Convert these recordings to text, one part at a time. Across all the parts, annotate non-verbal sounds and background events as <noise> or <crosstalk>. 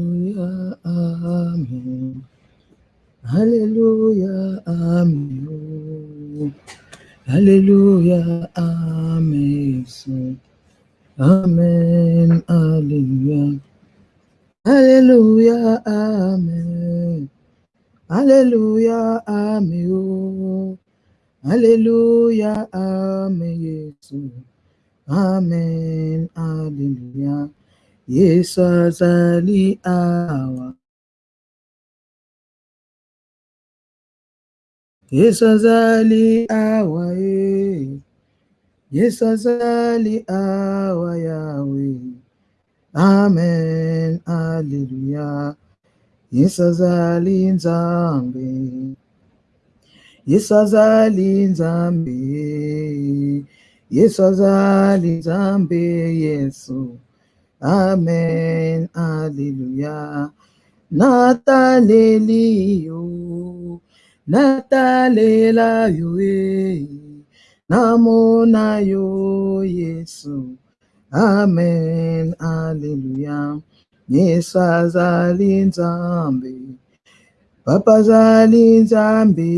Amen. Alléluia, Amen. Alléluia, Amen. Amen, Alléluia. Alléluia, Amen. Alléluia, Amen. Alléluia, Amen, Amen, Alléluia. Yesu azaliawa. Yesu azaliawa ye. Eh. Yesu azaliawa Yahweh. Amen. Hallelujah. Yesu Azali Zambi. Yesu Azali Zambi. Yesu Azali Zambi. Yesu. Amen, Alléluia. Yo, natalela yo eh. e, namona yo Yesu. Amen, Alléluia. Yesu azali nzambe, papa azali nzambe,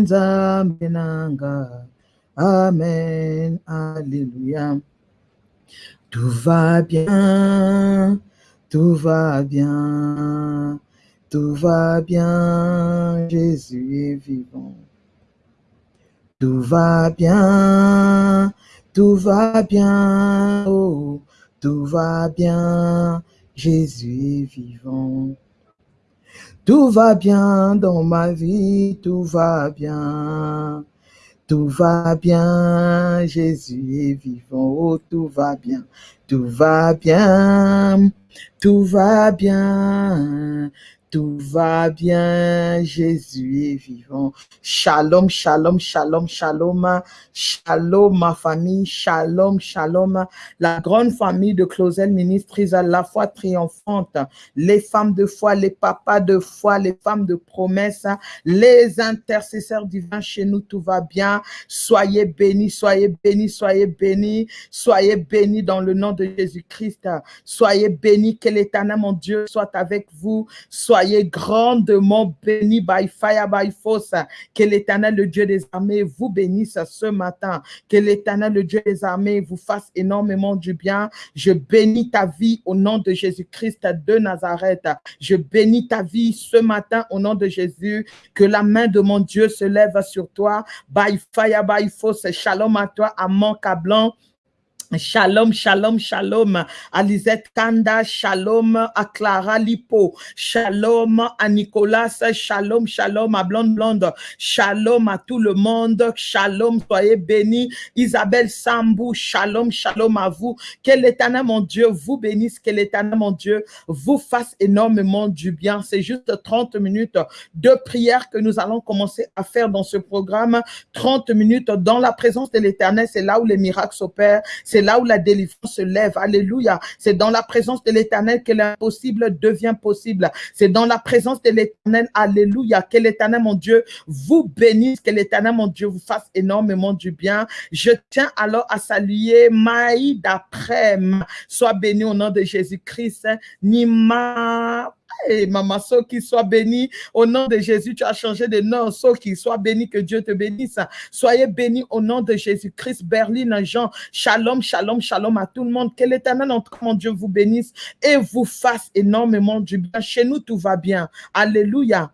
nzambe nanga. Amen, Alléluia. Tout va bien, tout va bien, tout va bien, Jésus est vivant. Tout va bien, tout va bien, oh, tout va bien, Jésus est vivant. Tout va bien dans ma vie, tout va bien. Tout va bien, Jésus est vivant, oh tout va bien, tout va bien, tout va bien, tout va bien, Jésus est vivant. Shalom, shalom, shalom, shalom, shalom ma famille, shalom, shalom, la grande famille de Closel Ministries à la foi triomphante, les femmes de foi, les papas de foi, les femmes de promesse, les intercesseurs divins chez nous, tout va bien. Soyez bénis, soyez bénis, soyez bénis, soyez bénis dans le nom de Jésus-Christ. Soyez bénis, que l'éternel, mon Dieu, soit avec vous. Soyez grandement bénis by fire, by force. Que l'éternel, le Dieu des armées, vous bénisse ce matin. Que l'éternel, le Dieu des armées, vous fasse énormément du bien. Je bénis ta vie au nom de Jésus-Christ de Nazareth. Je bénis ta vie ce matin au nom de Jésus. Que la main de mon Dieu se lève sur toi. By fire, by force. Shalom à toi, à Blanc. Shalom, shalom, shalom. À Lisette Kanda, shalom. À Clara Lipo, shalom. À Nicolas, shalom, shalom. À Blonde Blonde, shalom. À tout le monde, shalom, soyez bénis. Isabelle Sambou, shalom, shalom à vous. Que l'éternel, mon Dieu, vous bénisse, que l'éternel, mon Dieu, vous fasse énormément du bien. C'est juste 30 minutes de prière que nous allons commencer à faire dans ce programme. 30 minutes dans la présence de l'éternel, c'est là où les miracles s'opèrent, là où la délivrance se lève. Alléluia. C'est dans la présence de l'éternel que l'impossible devient possible. C'est dans la présence de l'éternel. Alléluia. Que l'éternel, mon Dieu, vous bénisse. Que l'éternel, mon Dieu, vous fasse énormément du bien. Je tiens alors à saluer Maï d'après. Sois béni au nom de Jésus-Christ. Nima et maman, so qui soit béni. Au nom de Jésus, tu as changé de nom. So qui soit béni, que Dieu te bénisse. Soyez bénis au nom de Jésus-Christ. Berlin, Jean, shalom, shalom, shalom à tout le monde. Que l'éternel, mon Dieu, vous bénisse et vous fasse énormément du bien. Chez nous, tout va bien. Alléluia.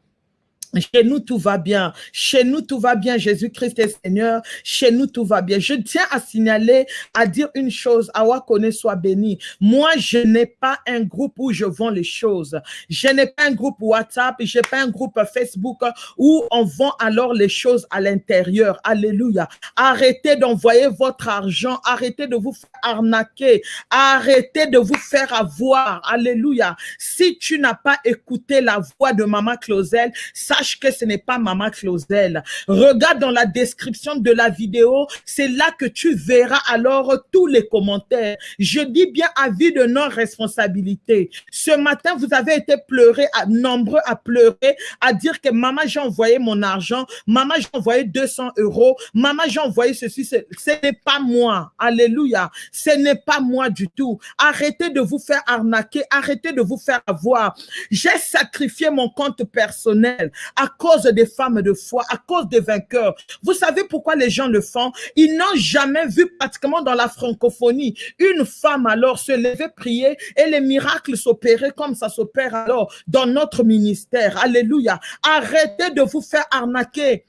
Chez nous, tout va bien. Chez nous, tout va bien. Jésus-Christ est Seigneur. Chez nous, tout va bien. Je tiens à signaler, à dire une chose. Awa connaît soit béni. Moi, je n'ai pas un groupe où je vends les choses. Je n'ai pas un groupe WhatsApp. Je n'ai pas un groupe Facebook où on vend alors les choses à l'intérieur. Alléluia. Arrêtez d'envoyer votre argent. Arrêtez de vous faire arnaquer. Arrêtez de vous faire avoir. Alléluia. Si tu n'as pas écouté la voix de Maman Clausel, ça sache que ce n'est pas Maman Clausel. Regarde dans la description de la vidéo, c'est là que tu verras alors tous les commentaires. Je dis bien avis de non-responsabilité. Ce matin, vous avez été pleuré, nombreux à pleurer, à dire que maman, j'ai envoyé mon argent, maman, j'ai envoyé 200 euros, maman, j'ai envoyé ceci, ce n'est pas moi. Alléluia. Ce n'est pas moi du tout. Arrêtez de vous faire arnaquer, arrêtez de vous faire avoir. J'ai sacrifié mon compte personnel à cause des femmes de foi, à cause des vainqueurs. Vous savez pourquoi les gens le font? Ils n'ont jamais vu pratiquement dans la francophonie une femme alors se lever, prier et les miracles s'opérer comme ça s'opère alors dans notre ministère. Alléluia. Arrêtez de vous faire arnaquer.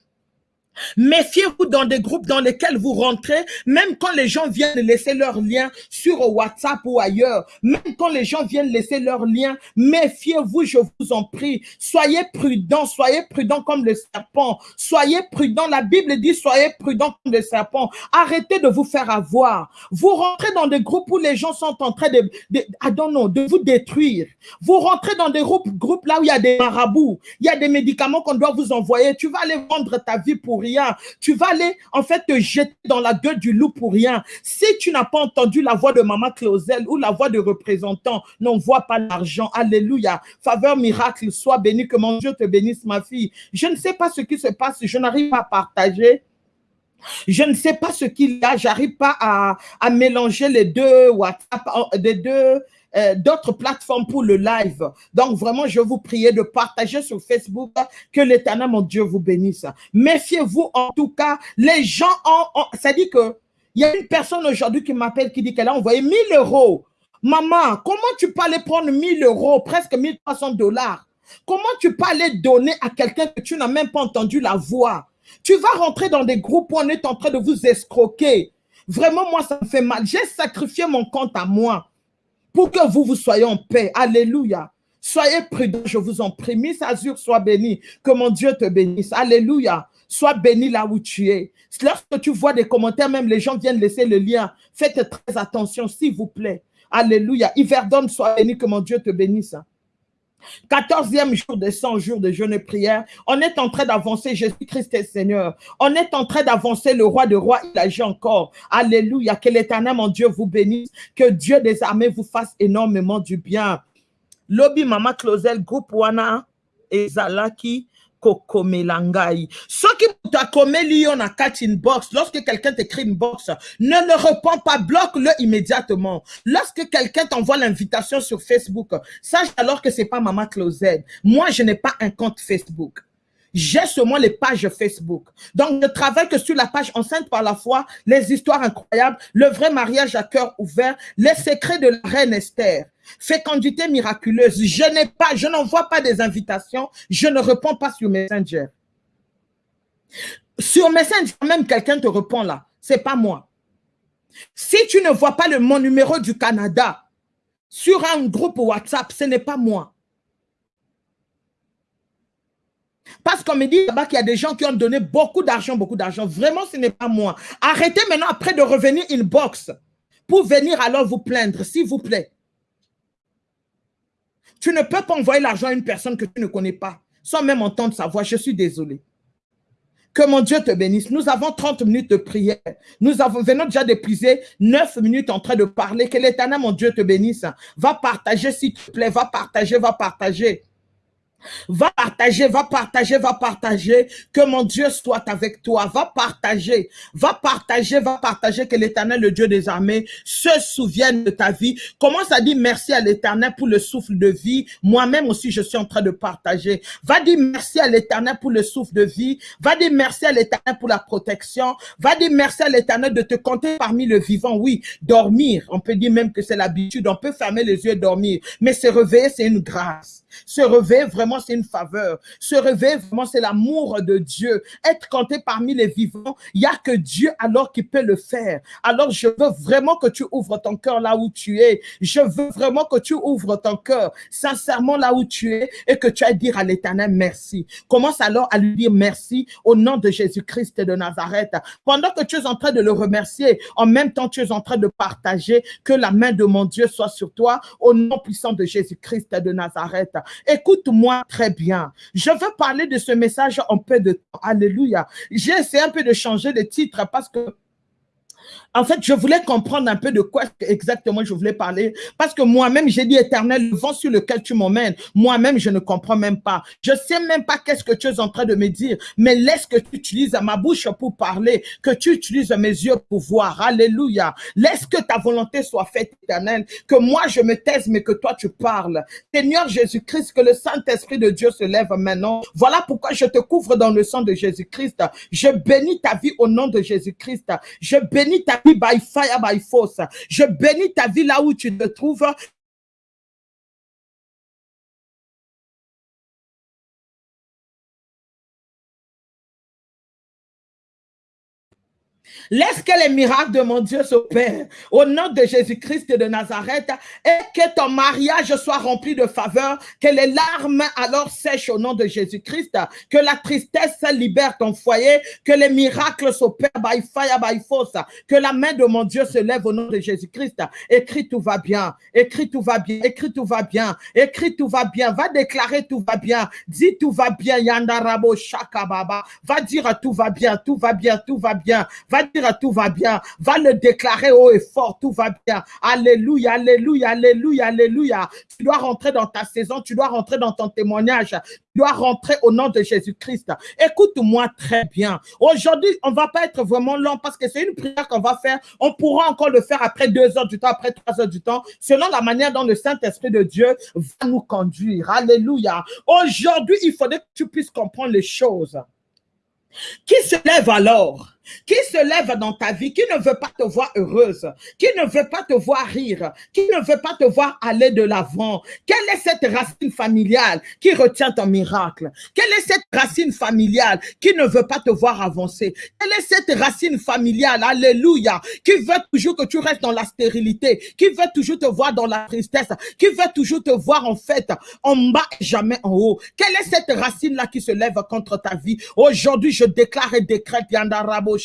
Méfiez-vous dans des groupes dans lesquels vous rentrez, même quand les gens viennent laisser leur lien sur WhatsApp ou ailleurs, même quand les gens viennent laisser leur lien, méfiez-vous, je vous en prie. Soyez prudents, soyez prudents comme le serpent. Soyez prudents, la Bible dit soyez prudents comme le serpent. Arrêtez de vous faire avoir. Vous rentrez dans des groupes où les gens sont en train de, vous détruire. Vous rentrez dans des groupes, groupes là où il y a des marabouts, il y a des médicaments qu'on doit vous envoyer. Tu vas aller vendre ta vie pour Tu vas aller, en fait, te jeter dans la gueule du loup pour rien. Si tu n'as pas entendu la voix de Maman Clausel ou la voix de représentant, n'envoie pas l'argent. Alléluia. Faveur miracle, sois béni, que mon Dieu te bénisse, ma fille. Je ne sais pas ce qui se passe, je n'arrive pas à partager. Je ne sais pas ce qu'il y a, j'arrive pas à, à, mélanger les deux WhatsApp, les deux euh, d'autres plateformes pour le live. Donc, vraiment, je vous prie de partager sur Facebook que l'éternel, mon Dieu, vous bénisse. Méfiez-vous, en tout cas, les gens ont, ça dit que il y a une personne aujourd'hui qui m'appelle qui dit qu'elle a envoyé 1000 euros. Maman, comment tu peux aller prendre 1000 euros, presque 1300 dollars? Comment tu peux aller donner à quelqu'un que tu n'as même pas entendu la voix? Tu vas rentrer dans des groupes où on est en train de vous escroquer. Vraiment, moi, ça me fait mal. J'ai sacrifié mon compte à moi pour que vous, vous soyez en paix. Alléluia. Soyez prudents, je vous en prie. Miss Azur, sois béni. Que mon Dieu te bénisse. Alléluia. Sois béni là où tu es. Lorsque tu vois des commentaires, même les gens viennent laisser le lien. Faites très attention, s'il vous plaît. Alléluia. Yverdon, sois béni, que mon Dieu te bénisse. Quatorzième jour de 100 jours de jeûne et prière. On est en train d'avancer. Jésus-Christ est Seigneur. On est en train d'avancer. Le roi de rois, il agit encore. Alléluia. Que l'éternel, mon Dieu, vous bénisse. Que Dieu des armées vous fasse énormément du bien. Lobby Mama Closel, groupe Wana et Kokomelangai. Soki mutu on a quatre inbox, lorsque quelqu'un t'écrit une box, ne le réponds pas, bloque-le immédiatement. Lorsque quelqu'un t'envoie l'invitation sur Facebook, sache alors que c'est pas Maman Closed. Moi, je n'ai pas un compte Facebook. J'ai seulement les pages Facebook. Donc, je travaille que sur la page enceinte par la foi, les histoires incroyables, le vrai mariage à cœur ouvert, les secrets de la reine Esther fécondité miraculeuse. Je n'ai pas, je n'envoie pas des invitations, je ne réponds pas sur Messenger. Sur Messenger, même quelqu'un te répond là, c'est pas moi. Si tu ne vois pas le, mon numéro du Canada sur un groupe WhatsApp, ce n'est pas moi. Parce qu'on me dit là-bas qu'il y a des gens qui ont donné beaucoup d'argent, beaucoup d'argent. Vraiment, ce n'est pas moi. Arrêtez maintenant après de revenir inbox pour venir alors vous plaindre, s'il vous plaît. Tu ne peux pas envoyer l'argent à une personne que tu ne connais pas, sans même entendre sa voix. Je suis désolé. Que mon Dieu te bénisse. Nous avons 30 minutes de prière. Nous avons, venons déjà d'épuiser 9 minutes en train de parler. Que l'éternel, mon Dieu, te bénisse. Va partager, s'il te plaît. Va partager, va partager. Va partager, va partager, va partager. Que mon Dieu soit avec toi. Va partager, va partager, va partager. Que l'éternel, le Dieu des armées, se souvienne de ta vie. Commence à dire merci à l'éternel pour le souffle de vie. Moi-même aussi, je suis en train de partager. Va dire merci à l'éternel pour le souffle de vie. Va dire merci à l'éternel pour la protection. Va dire merci à l'éternel de te compter parmi le vivant. Oui, dormir. On peut dire même que c'est l'habitude. On peut fermer les yeux et dormir. Mais se réveiller, c'est une grâce. Se réveiller, vraiment, c'est une faveur. Se réveiller, vraiment, c'est l'amour de Dieu. Être compté parmi les vivants, il n'y a que Dieu alors qui peut le faire. Alors, je veux vraiment que tu ouvres ton cœur là où tu es. Je veux vraiment que tu ouvres ton cœur sincèrement là où tu es et que tu ailles dire à l'éternel merci. Commence alors à lui dire merci au nom de Jésus-Christ de Nazareth. Pendant que tu es en train de le remercier, en même temps, tu es en train de partager que la main de mon Dieu soit sur toi au nom puissant de Jésus-Christ de Nazareth. Écoute-moi très bien. Je veux parler de ce message en peu de temps. Alléluia. J'ai essayé un peu de changer le titre parce que en fait, je voulais comprendre un peu de quoi exactement je voulais parler, parce que moi-même, j'ai dit, éternel, le vent sur lequel tu m'emmènes, moi-même, je ne comprends même pas. Je sais même pas qu'est-ce que tu es en train de me dire, mais laisse que tu utilises ma bouche pour parler, que tu utilises mes yeux pour voir. Alléluia. Laisse que ta volonté soit faite, éternel, que moi, je me taise, mais que toi, tu parles. Seigneur Jésus-Christ, que le Saint-Esprit de Dieu se lève maintenant. Voilà pourquoi je te couvre dans le sang de Jésus-Christ. Je bénis ta vie au nom de Jésus-Christ. Je bénis ta vie by fire, by force. Je bénis ta vie là où tu te trouves. Laisse que les miracles de mon Dieu s'opèrent. Au nom de Jésus-Christ de Nazareth et que ton mariage soit rempli de faveur, que les larmes alors sèchent au nom de Jésus-Christ, que la tristesse libère ton foyer, que les miracles s'opèrent by fire, by force, que la main de mon Dieu se lève au nom de Jésus-Christ. Écris tout va bien, écris tout va bien, écris tout va bien, écris tout va bien, va déclarer tout va bien, dis tout va bien, Yandarabo Shakababa, va dire tout va bien, tout va bien, tout va bien, va dire tout va bien. Va le déclarer haut et fort, tout va bien. Alléluia, alléluia, alléluia, alléluia. Tu dois rentrer dans ta saison, tu dois rentrer dans ton témoignage. Tu dois rentrer au nom de Jésus-Christ. Écoute-moi très bien. Aujourd'hui, on va pas être vraiment long parce que c'est une prière qu'on va faire. On pourra encore le faire après deux heures du temps, après trois heures du temps, selon la manière dont le Saint-Esprit de Dieu va nous conduire. Alléluia. Aujourd'hui, il faudrait que tu puisses comprendre les choses. Qui se lève alors? Qui se lève dans ta vie, qui ne veut pas te voir heureuse, qui ne veut pas te voir rire, qui ne veut pas te voir aller de l'avant. Quelle est cette racine familiale qui retient ton miracle? Quelle est cette racine familiale qui ne veut pas te voir avancer? Quelle est cette racine familiale, alléluia, qui veut toujours que tu restes dans la stérilité, qui veut toujours te voir dans la tristesse, qui veut toujours te voir en fait en bas et jamais en haut? Quelle est cette racine-là qui se lève contre ta vie? Aujourd'hui, je déclare et décrète Yandarabo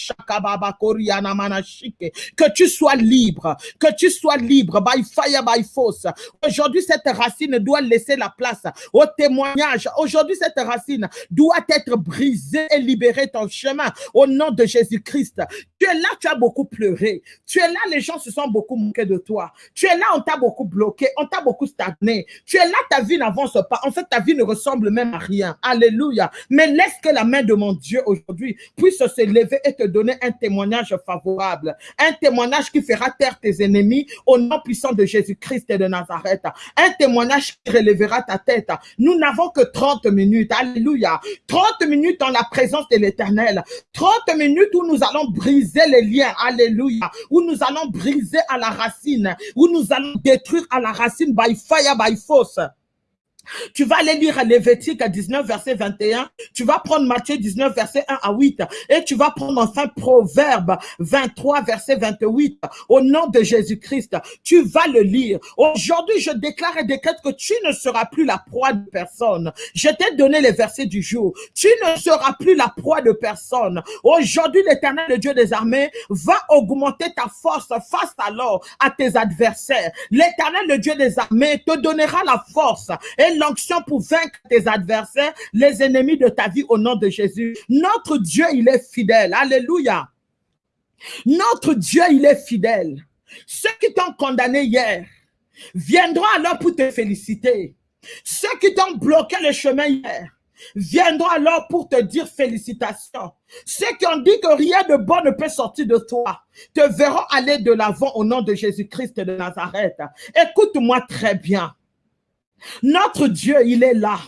que tu sois libre, que tu sois libre, by fire, by force. Aujourd'hui, cette racine doit laisser la place au témoignage. Aujourd'hui, cette racine doit être brisée et libérer ton chemin au nom de Jésus-Christ. Tu es là, tu as beaucoup pleuré. Tu es là, les gens se sont beaucoup moqués de toi. Tu es là, on t'a beaucoup bloqué, on t'a beaucoup stagné. Tu es là, ta vie n'avance pas. En fait, ta vie ne ressemble même à rien. Alléluia. Mais laisse que la main de mon Dieu aujourd'hui puisse se lever et te donner un témoignage favorable, un témoignage qui fera taire tes ennemis au nom puissant de Jésus-Christ et de Nazareth, un témoignage qui relèvera ta tête. Nous n'avons que 30 minutes, alléluia, 30 minutes dans la présence de l'éternel, 30 minutes où nous allons briser les liens, alléluia, où nous allons briser à la racine, où nous allons détruire à la racine by fire, by force. Tu vas aller lire Lévitique 19, verset 21. Tu vas prendre Matthieu 19, verset 1 à 8. Et tu vas prendre enfin Proverbe 23, verset 28. Au nom de Jésus-Christ, tu vas le lire. Aujourd'hui, je déclare et décrète que tu ne seras plus la proie de personne. Je t'ai donné les versets du jour. Tu ne seras plus la proie de personne. Aujourd'hui, l'éternel, le Dieu des armées, va augmenter ta force face alors à tes adversaires. L'éternel, le Dieu des armées, te donnera la force et l'onction pour vaincre tes adversaires, les ennemis de ta vie au nom de Jésus. Notre Dieu, il est fidèle. Alléluia. Notre Dieu, il est fidèle. Ceux qui t'ont condamné hier viendront alors pour te féliciter. Ceux qui t'ont bloqué le chemin hier viendront alors pour te dire félicitations. Ceux qui ont dit que rien de bon ne peut sortir de toi, te verront aller de l'avant au nom de Jésus-Christ de Nazareth. Écoute-moi très bien. Notre Dieu, il est là.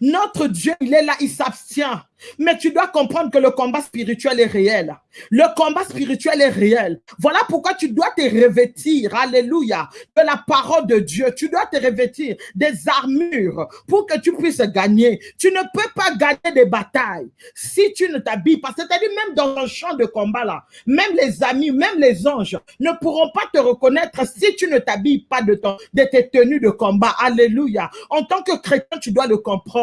Notre Dieu, il est là, il s'abstient. Mais tu dois comprendre que le combat spirituel est réel. Le combat spirituel est réel. Voilà pourquoi tu dois te revêtir, alléluia, de la parole de Dieu. Tu dois te revêtir des armures pour que tu puisses gagner. Tu ne peux pas gagner des batailles si tu ne t'habilles pas. C'est-à-dire même dans un champ de combat même les amis, même les anges ne pourront pas te reconnaître si tu ne t'habilles pas de tes tenues de combat. Alléluia. En tant que chrétien, tu dois le comprendre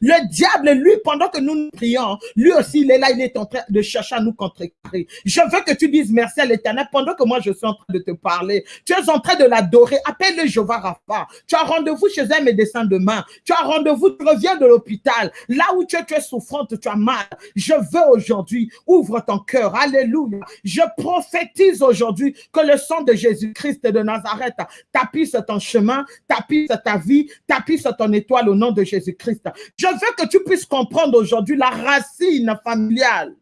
Le diable, lui, pendant que nous nous prions, lui aussi, il est là, il est en train de chercher à nous contrecarrer. Je veux que tu dises merci à l'éternel pendant que moi je suis en train de te parler. Tu es en train de l'adorer. Appelle-le Jehovah Rapha. Tu as rendez-vous chez un médecin demain. Tu as rendez-vous, tu reviens de l'hôpital. Là où tu es, tu es souffrante, tu as mal. Je veux aujourd'hui, ouvre ton cœur. Alléluia. Je prophétise aujourd'hui que le sang de Jésus-Christ de Nazareth tapisse ton chemin, tapisse ta vie, tapisse ton étoile au nom de Jésus-Christ. Je veux que tu puisses comprendre aujourd'hui la racine familiale.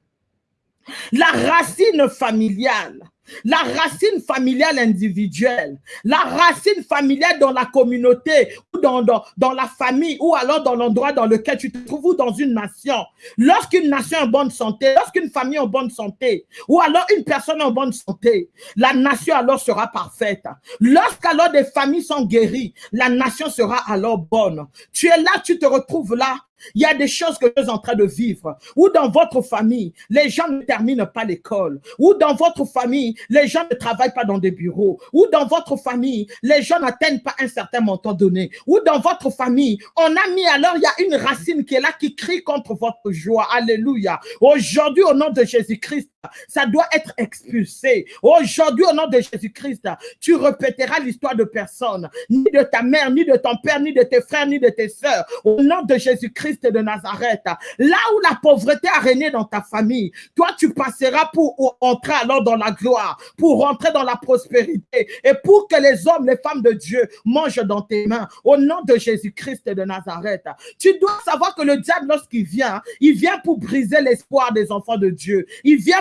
La racine familiale la racine familiale individuelle, la racine familiale dans la communauté, ou dans, la famille, ou alors dans l'endroit dans lequel tu te trouves, ou dans une nation. Lorsqu'une nation est en bonne santé, lorsqu'une famille est en bonne santé, ou alors une personne est en bonne santé, la nation alors sera parfaite. Lorsqu'alors des familles sont guéries, la nation sera alors bonne. Tu es là, tu te retrouves là, il y a des choses que vous êtes en train de vivre. Ou dans votre famille, les gens ne terminent pas l'école. Ou dans votre famille, les gens ne travaillent pas dans des bureaux. Ou dans votre famille, les gens n'atteignent pas un certain montant donné. Ou dans votre famille, on a mis alors, il y a une racine qui est là, qui crie contre votre joie. Alléluia. Aujourd'hui, au nom de Jésus-Christ, ça doit être expulsé. Aujourd'hui, au nom de Jésus-Christ, tu répéteras l'histoire de personne, ni de ta mère, ni de ton père, ni de tes frères, ni de tes sœurs. Au nom de Jésus-Christ de Nazareth, là où la pauvreté a régné dans ta famille, toi, tu passeras pour entrer alors dans la gloire, pour rentrer dans la prospérité et pour que les hommes, les femmes de Dieu mangent dans tes mains. Au nom de Jésus-Christ de Nazareth, tu dois savoir que le diable, lorsqu'il vient, il vient pour briser l'espoir des enfants de Dieu.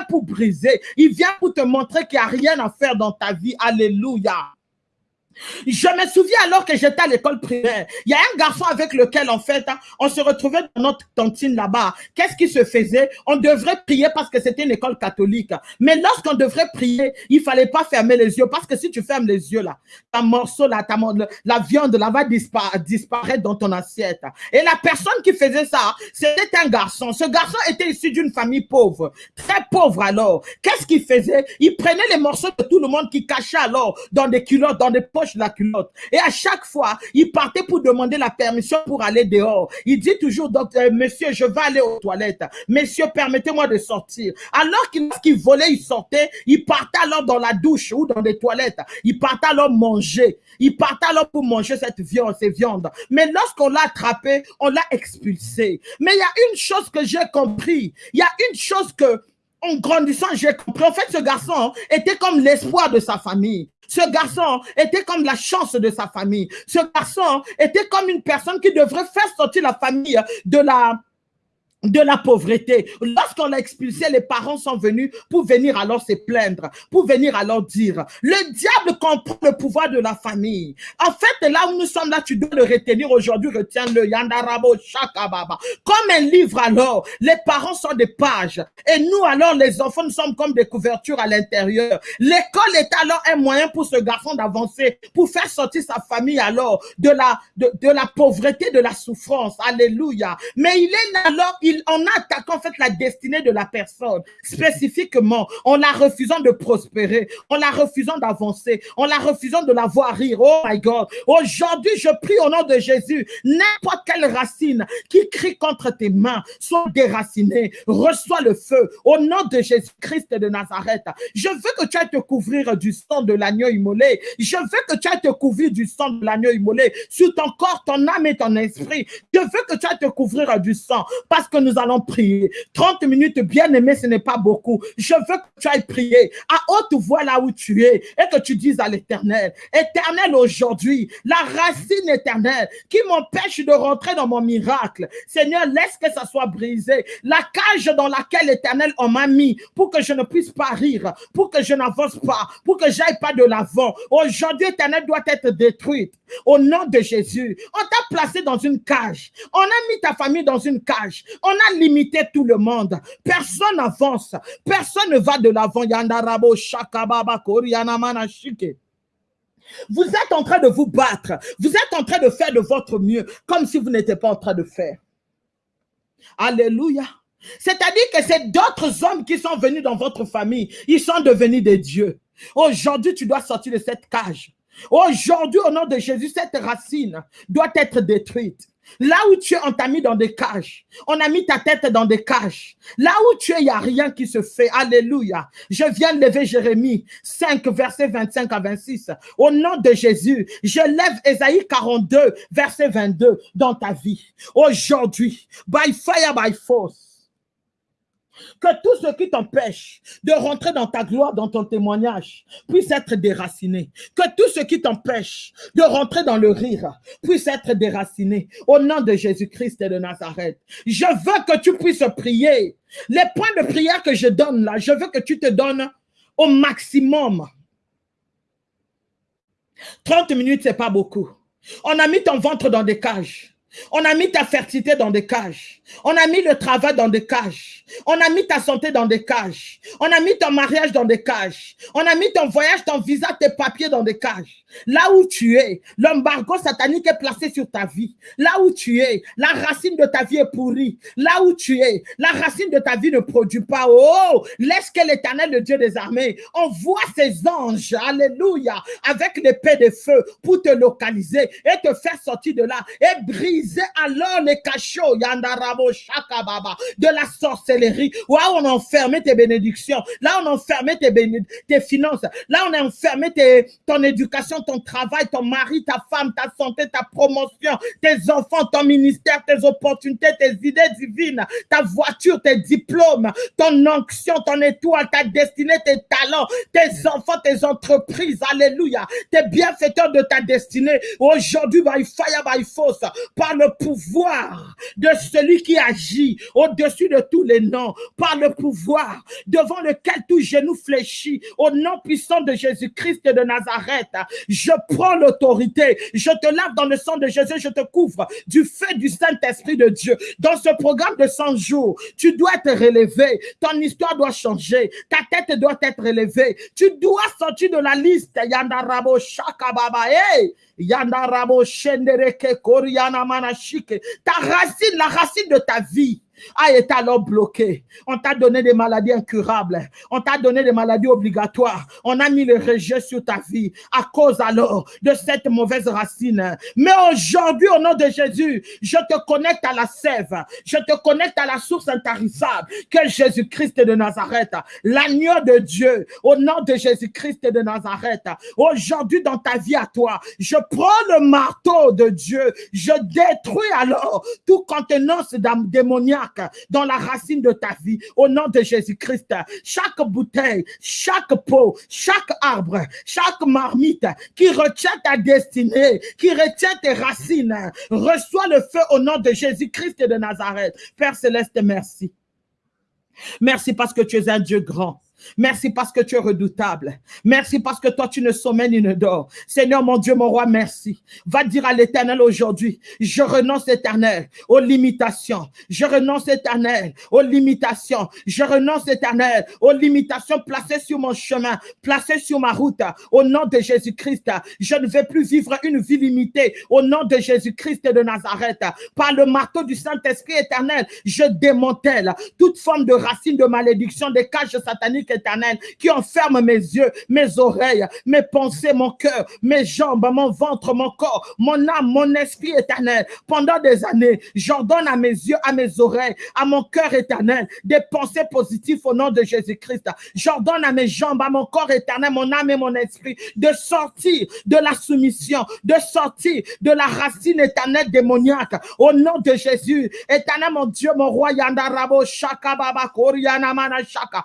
Pour briser. Il vient pour te montrer qu'il n'y a rien à faire dans ta vie. Alléluia. Je me souviens alors que j'étais à l'école primaire. Il y a un garçon avec lequel, en fait, hein, on se retrouvait dans notre cantine là-bas. Qu'est-ce qui se faisait? On devrait prier parce que c'était une école catholique. Mais lorsqu'on devrait prier, il fallait pas fermer les yeux parce que si tu fermes les yeux là, ta morceau là, ta, la viande là va disparaître dans ton assiette. Et la personne qui faisait ça, c'était un garçon. Ce garçon était issu d'une famille pauvre, très pauvre alors. Qu'est-ce qu'il faisait? Il prenait les morceaux de tout le monde qui cachait alors dans des culottes, dans des poches la culotte. Et à chaque fois, il partait pour demander la permission pour aller dehors. Il dit toujours, docteur, monsieur, je vais aller aux toilettes. Monsieur, permettez-moi de sortir. Alors qu'il volait, il sortait, il partait alors dans la douche ou dans des toilettes. Il partait alors manger. Il partait alors pour manger cette viande, ces viandes. Mais lorsqu'on l'a attrapé, on l'a expulsé. Mais il y a une chose que j'ai compris. Il y a une chose que en grandissant, j'ai compris. En fait, ce garçon était comme l'espoir de sa famille. Ce garçon était comme la chance de sa famille. Ce garçon était comme une personne qui devrait faire sortir la famille de la de la pauvreté. Lorsqu'on l'a expulsé, les parents sont venus pour venir alors se plaindre, pour venir alors dire, le diable comprend le pouvoir de la famille. En fait, là où nous sommes là, tu dois le retenir aujourd'hui, retiens-le, Yandarabo Shakababa. Comme un livre alors, les parents sont des pages, et nous alors, les enfants, nous sommes comme des couvertures à l'intérieur. L'école est alors un moyen pour ce garçon d'avancer, pour faire sortir sa famille alors de la, de, la pauvreté, de la souffrance. Alléluia. Mais il est alors, il, en attaquant en fait la destinée de la personne <laughs> spécifiquement, en la refusant de prospérer, en la refusant d'avancer, en la refusant de la voir rire. Oh my God. Aujourd'hui, je prie au nom de Jésus, n'importe quelle racine qui crie contre tes mains, soit déracinée, reçois le feu au nom de Jésus-Christ de Nazareth. Je veux que tu ailles te couvrir du sang de l'agneau immolé. Je veux que tu ailles te couvrir du sang de l'agneau immolé sur ton corps, ton âme et ton esprit. Je veux que tu ailles te couvrir du sang parce que nous allons prier. 30 minutes, bien aimé, ce n'est pas beaucoup. Je veux que tu ailles prier à haute voix là où tu es et que tu dises à l'éternel, éternel aujourd'hui, la racine éternelle qui m'empêche de rentrer dans mon miracle. Seigneur, laisse que ça soit brisé. La cage dans laquelle l'éternel m'a mis pour que je ne puisse pas rire, pour que je n'avance pas, pour que j'aille pas de l'avant. Aujourd'hui, éternel doit être détruite. Au nom de Jésus, on t'a placé dans une cage. On a mis ta famille dans une cage. A limité tout le monde. Personne n'avance. Personne ne va de l'avant. Yandarabo, Shakababa, Vous êtes en train de vous battre. Vous êtes en train de faire de votre mieux, comme si vous n'étiez pas en train de faire. Alléluia. C'est-à-dire que c'est d'autres hommes qui sont venus dans votre famille. Ils sont devenus des dieux. Aujourd'hui, tu dois sortir de cette cage. Aujourd'hui, au nom de Jésus, cette racine doit être détruite. Là où tu es, on t'a mis dans des cages. On a mis ta tête dans des cages. Là où tu es, il n'y a rien qui se fait. Alléluia. Je viens lever Jérémie 5, verset 25 à 26. Au nom de Jésus, je lève Esaïe 42, verset 22 dans ta vie. Aujourd'hui, by fire, by force que tout ce qui t'empêche de rentrer dans ta gloire, dans ton témoignage, puisse être déraciné. Que tout ce qui t'empêche de rentrer dans le rire puisse être déraciné. Au nom de Jésus-Christ et de Nazareth. Je veux que tu puisses prier. Les points de prière que je donne là, je veux que tu te donnes au maximum. 30 minutes, c'est pas beaucoup. On a mis ton ventre dans des cages. On a mis ta fertilité dans des cages. On a mis le travail dans des cages. On a mis ta santé dans des cages. On a mis ton mariage dans des cages. On a mis ton voyage, ton visa, tes papiers dans des cages. Là où tu es, l'embargo satanique est placé sur ta vie. Là où tu es, la racine de ta vie est pourrie. Là où tu es, la racine de ta vie ne produit pas. Oh, laisse que l'éternel, le Dieu des armées, envoie ses anges, alléluia, avec l'épée de feu pour te localiser et te faire sortir de là et briser alors les cachots, yandarabo, shakababa, de la sorcellerie. Là on a enfermé tes bénédictions. Là on a enfermé tes, tes finances. Là on a enfermé tes, ton éducation ton travail, ton mari, ta femme, ta santé, ta promotion, tes enfants, ton ministère, tes opportunités, tes idées divines, ta voiture, tes diplômes, ton onction, ton étoile, ta destinée, tes talents, tes enfants, tes entreprises, alléluia, tes bienfaiteurs de ta destinée. Aujourd'hui, by fire, by force, par le pouvoir de celui qui agit au-dessus de tous les noms, par le pouvoir devant lequel tout genou fléchit, au nom puissant de Jésus-Christ de Nazareth, je prends l'autorité. Je te lave dans le sang de Jésus. Je te couvre du feu du Saint-Esprit de Dieu. Dans ce programme de 100 jours, tu dois être relevé. Ton histoire doit changer. Ta tête doit être élevée. Tu dois sortir de la liste. Yandarabo Shakababa. Hey! Yandarabo Shendereke Koriana Manashike. Ta racine, la racine de ta vie a été alors bloqué. On t'a donné des maladies incurables. On t'a donné des maladies obligatoires. On a mis le rejet sur ta vie à cause alors de cette mauvaise racine. Mais aujourd'hui, au nom de Jésus, je te connecte à la sève. Je te connecte à la source intarissable que Jésus-Christ de Nazareth, l'agneau de Dieu, au nom de Jésus-Christ de Nazareth. Aujourd'hui, dans ta vie à toi, je prends le marteau de Dieu. Je détruis alors tout contenance démoniaque dans la racine de ta vie. Au nom de Jésus-Christ, chaque bouteille, chaque peau, chaque arbre, chaque marmite qui retient ta destinée, qui retient tes racines, reçoit le feu au nom de Jésus-Christ de Nazareth. Père Céleste, merci. Merci parce que tu es un Dieu grand. Merci parce que tu es redoutable. Merci parce que toi, tu ne sommets ni ne dors. Seigneur, mon Dieu, mon roi, merci. Va dire à l'éternel aujourd'hui, je renonce éternel aux limitations. Je renonce éternel aux limitations. Je renonce éternel aux limitations placées sur mon chemin, placées sur ma route. Au nom de Jésus-Christ, je ne vais plus vivre une vie limitée. Au nom de Jésus-Christ de Nazareth, par le marteau du Saint-Esprit éternel, je démantèle toute forme de racine de malédiction, des cages sataniques éternel, qui enferme mes yeux, mes oreilles, mes pensées, mon cœur, mes jambes, mon ventre, mon corps, mon âme, mon esprit éternel. Pendant des années, j'ordonne à mes yeux, à mes oreilles, à mon cœur éternel, des pensées positives au nom de Jésus-Christ. J'ordonne à mes jambes, à mon corps éternel, mon âme et mon esprit, de sortir de la soumission, de sortir de la racine éternelle démoniaque. Au nom de Jésus, éternel mon Dieu, mon roi, Yandarabo, Shaka Baba, Koriana Mana Shaka,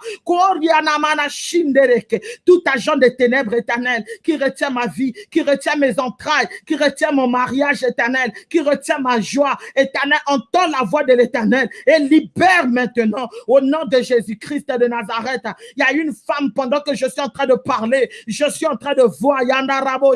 tout agent des ténèbres éternelles qui retient ma vie, qui retient mes entrailles, qui retient mon mariage éternel, qui retient ma joie éternelle, entend la voix de l'éternel et libère maintenant au nom de Jésus-Christ de Nazareth. Il y a une femme pendant que je suis en train de parler, je suis en train de voir Yandarabo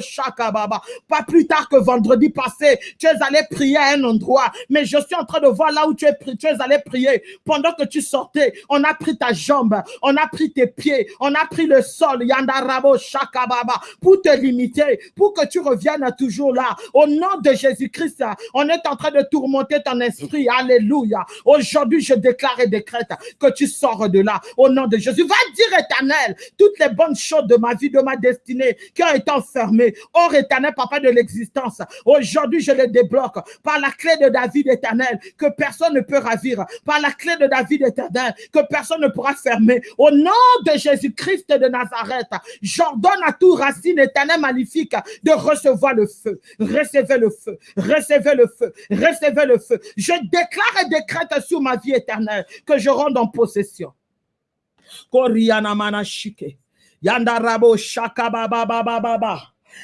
Baba. Pas plus tard que vendredi passé, tu es allé prier à un endroit, mais je suis en train de voir là où tu es, tu es allé prier. Pendant que tu sortais, on a pris ta jambe, on a pris tes pieds, on a pris le sol, Yandarabo Shakababa, pour te limiter, pour que tu reviennes toujours là. Au nom de Jésus-Christ, on est en train de tourmenter ton esprit. Alléluia. Aujourd'hui, je déclare et décrète que tu sors de là. Au nom de Jésus, va dire éternel, toutes les bonnes choses de ma vie, de ma destinée qui ont été enfermées. Or éternel, papa de l'existence. Aujourd'hui, je les débloque par la clé de David éternel, que personne ne peut ravir. Par la clé de David éternel, que personne ne pourra fermer. Au nom de Jésus-Christ de Nazareth, j'ordonne à tout racine éternelle maléfique de recevoir le feu. Recevez le feu. Recevez le feu. Recevez le feu. Je déclare et décrète sur ma vie éternelle que je rende en possession. Koriana manashike. Yandarabo shakabababababa.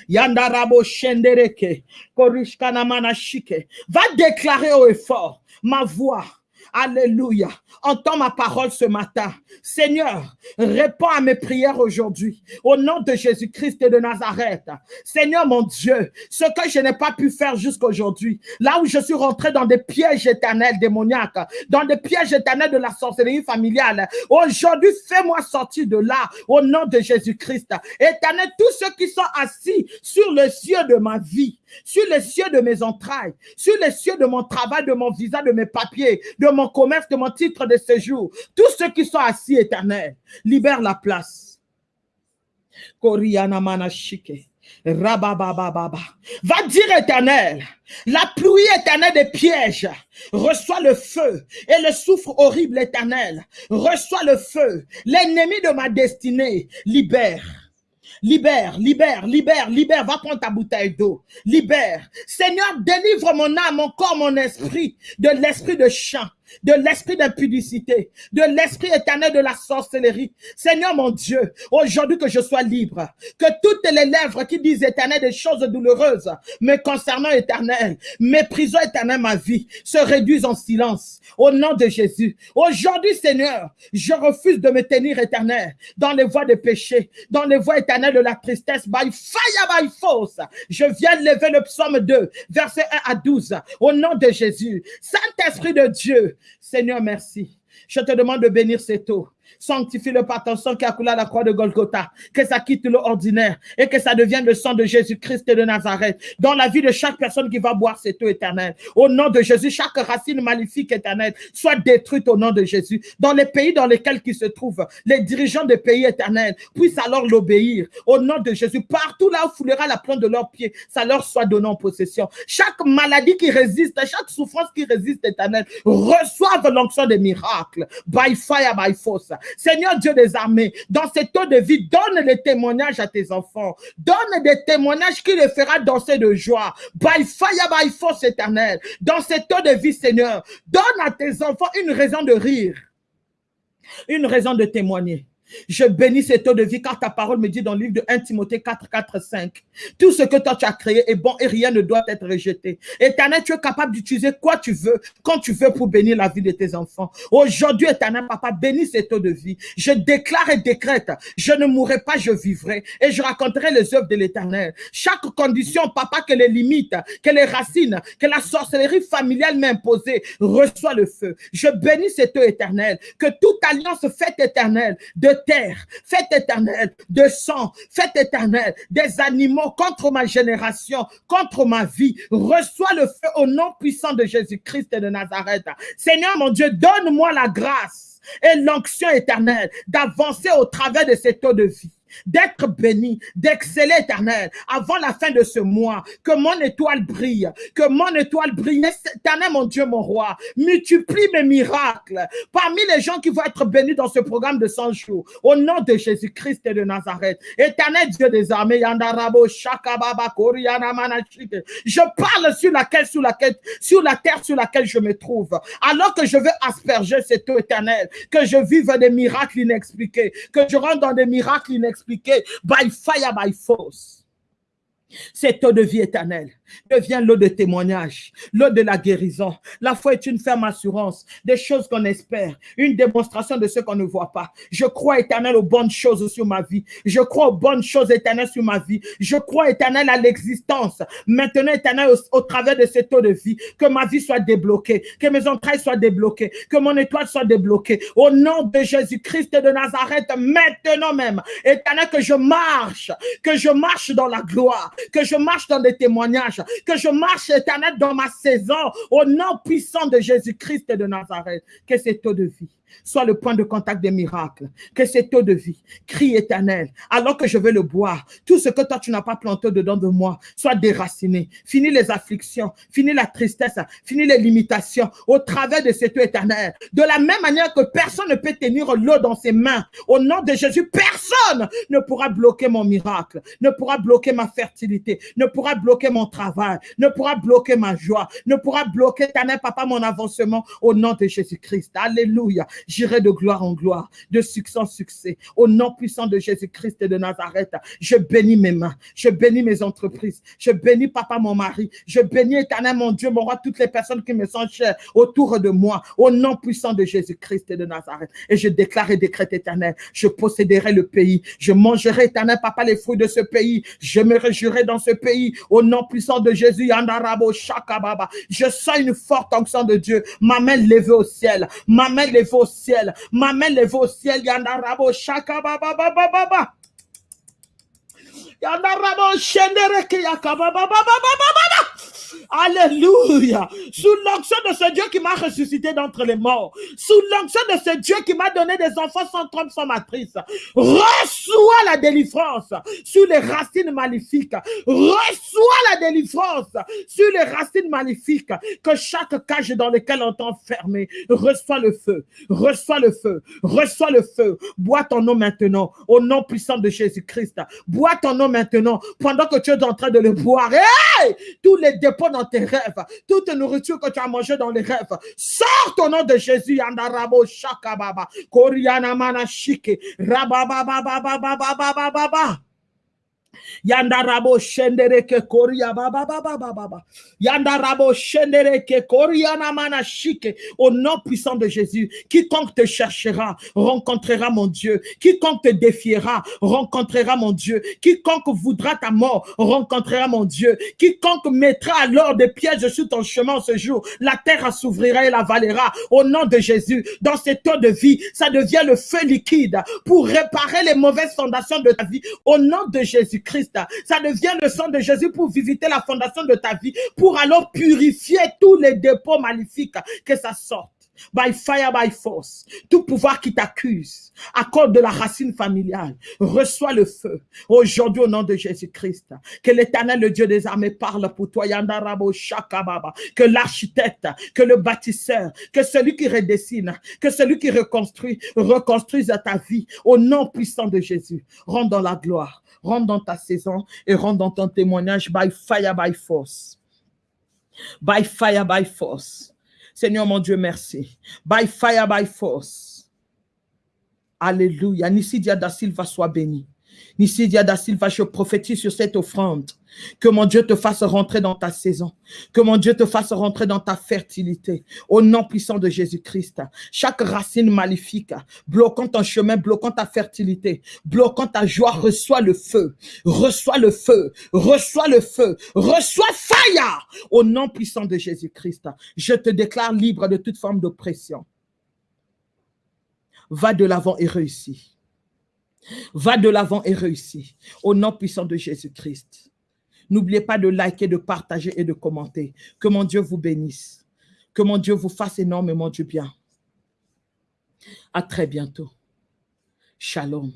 Yandarabo shendereke. Korishkana manashike. Va déclarer au effort ma voix Alléluia. Entends ma parole ce matin. Seigneur, réponds à mes prières aujourd'hui. Au nom de Jésus-Christ de Nazareth. Seigneur mon Dieu, ce que je n'ai pas pu faire jusqu'aujourd'hui, là où je suis rentré dans des pièges éternels démoniaques, dans des pièges éternels de la sorcellerie familiale, aujourd'hui, fais-moi sortir de là au nom de Jésus-Christ. Éternel, tous ceux qui sont assis sur le cieux de ma vie, sur les cieux de mes entrailles, sur les cieux de mon travail, de mon visa, de mes papiers, de mon commerce, de mon titre de séjour. Tous ceux qui sont assis éternels, libère la place. Koriana manashike. Rababababa. Va dire éternel, la pluie éternelle des pièges reçoit le feu et le souffre horrible éternel reçoit le feu. L'ennemi de ma destinée libère Libère, libère, libère, libère. Va prendre ta bouteille d'eau. Libère. Seigneur, délivre mon âme, mon corps, mon esprit de l'esprit de chant de l'esprit d'impudicité, de l'esprit éternel de la sorcellerie. Seigneur mon Dieu, aujourd'hui que je sois libre, que toutes les lèvres qui disent éternel des choses douloureuses, mais concernant éternel, méprisant éternel ma vie, se réduisent en silence. Au nom de Jésus. Aujourd'hui, Seigneur, je refuse de me tenir éternel dans les voies de péché, dans les voies éternelles de la tristesse, by fire, by force. Je viens lever le psaume 2, verset 1 à 12. Au nom de Jésus. Saint-Esprit de Dieu, Seigneur, merci. Je te demande de bénir cette eau. Sanctifie-le par ton sang qui a coulé à la croix de Golgotha. Que ça quitte l'ordinaire et que ça devienne le sang de Jésus-Christ de Nazareth. Dans la vie de chaque personne qui va boire cette eau éternelle. Au nom de Jésus, chaque racine maléfique éternelle soit détruite au nom de Jésus. Dans les pays dans lesquels ils se trouvent, les dirigeants des pays éternels puissent alors l'obéir. Au nom de Jésus, partout là où foulera la plante de leurs pieds, ça leur soit donné en possession. Chaque maladie qui résiste, chaque souffrance qui résiste éternelle, reçoive l'onction des miracles. By fire, by force. Seigneur Dieu des armées, dans cette eau de vie, donne les témoignages à tes enfants. Donne des témoignages qui les fera danser de joie. By fire, by force éternelle. Dans cette eau de vie, Seigneur, donne à tes enfants une raison de rire. Une raison de témoigner. Je bénis cette eau de vie car ta parole me dit dans le livre de 1 Timothée 4, 4, 5. Tout ce que toi tu as créé est bon et rien ne doit être rejeté. Éternel, tu es capable d'utiliser quoi tu veux, quand tu veux pour bénir la vie de tes enfants. Aujourd'hui, éternel, papa, bénis cette eau de vie. Je déclare et décrète, je ne mourrai pas, je vivrai et je raconterai les œuvres de l'éternel. Chaque condition, papa, que les limites, que les racines, que la sorcellerie familiale m'a imposée, reçoit le feu. Je bénis cette eau éternelle, que toute alliance faite éternelle de terre, fête éternelle, de sang, fête éternelle, des animaux contre ma génération, contre ma vie. Reçois le feu au nom puissant de Jésus-Christ de Nazareth. Seigneur mon Dieu, donne-moi la grâce et l'onction éternelle d'avancer au travers de cette eau de vie d'être béni, d'exceller éternel avant la fin de ce mois. Que mon étoile brille, que mon étoile brille. Éternel, mon Dieu, mon roi, multiplie mes miracles parmi les gens qui vont être bénis dans ce programme de 100 jours. Au nom de Jésus-Christ et de Nazareth. Éternel Dieu des armées, je parle sur laquelle, sur laquelle, sur la terre sur laquelle je me trouve. Alors que je veux asperger cette eau éternelle, que je vive des miracles inexpliqués, que je rentre dans des miracles inexpliqués by fire, by force. Cette eau de vie éternelle. Devient l'eau de témoignage, l'eau de la guérison. La foi est une ferme assurance des choses qu'on espère, une démonstration de ce qu'on ne voit pas. Je crois éternel aux bonnes choses sur ma vie. Je crois aux bonnes choses éternelles sur ma vie. Je crois éternel à l'existence. Maintenant éternel au, travers de cette eau de vie, que ma vie soit débloquée, que mes entrailles soient débloquées, que mon étoile soit débloquée. Au nom de Jésus-Christ de Nazareth, maintenant même, éternel, que je marche, que je marche dans la gloire, que je marche dans des témoignages, que je marche éternel dans ma saison, au nom puissant de Jésus-Christ de Nazareth, que cette eau de vie soit le point de contact des miracles, que cette eau de vie, crie éternel, alors que je vais le boire, tout ce que toi tu n'as pas planté dedans de moi, soit déraciné. Fini les afflictions, fini la tristesse, fini les limitations au travers de cette eau éternelle. De la même manière que personne ne peut tenir l'eau dans ses mains, au nom de Jésus, personne ne pourra bloquer mon miracle, ne pourra bloquer ma fertilité, ne pourra bloquer mon travail, ne pourra bloquer ma joie, ne pourra bloquer, éternel papa, mon avancement au nom de Jésus-Christ. Alléluia. J'irai de gloire en gloire, de succès en succès. Au nom puissant de Jésus-Christ et de Nazareth, je bénis mes mains, je bénis mes entreprises, je bénis papa, mon mari, je bénis éternel, mon Dieu, mon roi, toutes les personnes qui me sont chères autour de moi, au nom puissant de Jésus-Christ et de Nazareth. Et je déclare et décrète éternel, je posséderai le pays, je mangerai éternel, papa, les fruits de ce pays, je me réjouirai dans ce pays, au nom puissant de Jésus, Yandarabo, Shakababa. Je sens une forte onction de Dieu, ma main levée au ciel, ma main levée au ciel. Ma main levée au ciel. Yandarabo shaka baba baba baba. Yandarabo shendere ke yakaba baba baba baba. Alléluia. Sous l'onction de ce Dieu qui m'a ressuscité d'entre les morts. Sous l'onction de ce Dieu qui m'a donné des enfants sans trompe, sans matrice. Reçois la délivrance sur les racines maléfiques. Reçois la délivrance sur les racines maléfiques que chaque cage dans lequel on t'a enfermé. Reçois le feu. Reçois le feu. Reçois le feu. Bois ton nom maintenant au nom puissant de Jésus-Christ. Bois ton nom maintenant pendant que tu es en train de le boire. Hey! Tous les dépôts dans tes rêves, toute nourriture que tu as mangée dans les rêves, sort au nom de Jésus. Yandarabo Shakababa, Koriana Manashike, Rabababababababababa. Yandarabo shendereke koria baba baba baba. Yandarabo shendereke koria namana shike. Au nom puissant de Jésus, quiconque te cherchera rencontrera mon Dieu. Quiconque te défiera rencontrera mon Dieu. Quiconque voudra ta mort rencontrera mon Dieu. Quiconque mettra alors des pièges sur ton chemin ce jour, la terre s'ouvrira et la valera. Au nom de Jésus, dans cette eau de vie, ça devient le feu liquide pour réparer les mauvaises fondations de ta vie. Au nom de Jésus Ça devient le sang de Jésus pour visiter la fondation de ta vie, pour alors purifier tous les dépôts maléfiques que ça sorte. By fire, by force. Tout pouvoir qui t'accuse à cause de la racine familiale, reçois le feu. Aujourd'hui, au nom de Jésus-Christ, que l'éternel, le Dieu des armées, parle pour toi. Yandarabo. Que l'architecte, que le bâtisseur, que celui qui redessine, que celui qui reconstruit, reconstruise ta vie. Au nom puissant de Jésus. Rends dans la gloire rentre dans ta saison et rentre dans ton témoignage by fire, by force. By fire, by force. Seigneur mon Dieu, merci. By fire, by force. Alléluia. Nisidia da Silva soit béni. Nisidia da Silva, je prophétise sur cette offrande. Que mon Dieu te fasse rentrer dans ta saison. Que mon Dieu te fasse rentrer dans ta fertilité. Au nom puissant de Jésus-Christ. Chaque racine maléfique, bloquant ton chemin, bloquant ta fertilité, bloquant ta joie, reçois le feu. Reçois le feu. Reçois le feu. Reçois fire. Au nom puissant de Jésus-Christ. Je te déclare libre de toute forme d'oppression. Va de l'avant et réussis. Va de l'avant et réussis. Au nom puissant de Jésus-Christ. N'oubliez pas de liker, de partager et de commenter. Que mon Dieu vous bénisse. Que mon Dieu vous fasse énormément du bien. À très bientôt. Shalom.